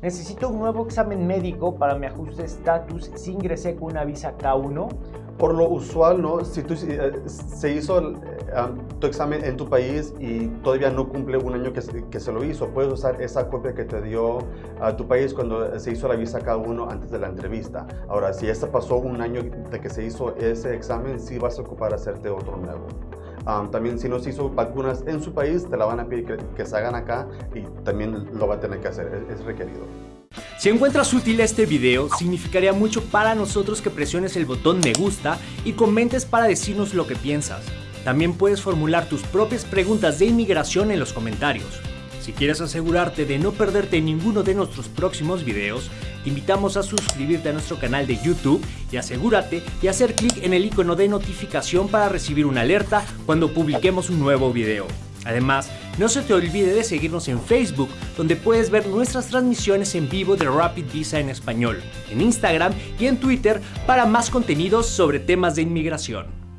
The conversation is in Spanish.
Necesito un nuevo examen médico para mi ajuste de estatus si ingresé con una visa K1. Por lo usual, ¿no? si tú, eh, se hizo eh, tu examen en tu país y todavía no cumple un año que que se, lo hizo, puedes usar esa copia que te dio a tu país cuando se hizo la visa K1 antes de la entrevista. Ahora, si esta pasó un año de que se hizo ese examen, sí vas a ocupar hacerte otro nuevo. También si no se hizo vacunas en su país, te la van a pedir que, que se hagan acá y también lo va a tener que hacer, es, es requerido. Si encuentras útil este video, significaría mucho para nosotros que presiones el botón me gusta y comentes para decirnos lo que piensas. También puedes formular tus propias preguntas de inmigración en los comentarios. Si quieres asegurarte de no perderte ninguno de nuestros próximos videos, te invitamos a suscribirte a nuestro canal de YouTube y asegúrate de hacer clic en el icono de notificación para recibir una alerta cuando publiquemos un nuevo video. Además, no se te olvide de seguirnos en Facebook, donde puedes ver nuestras transmisiones en vivo de Rapid Visa en español, en Instagram y en Twitter para más contenidos sobre temas de inmigración.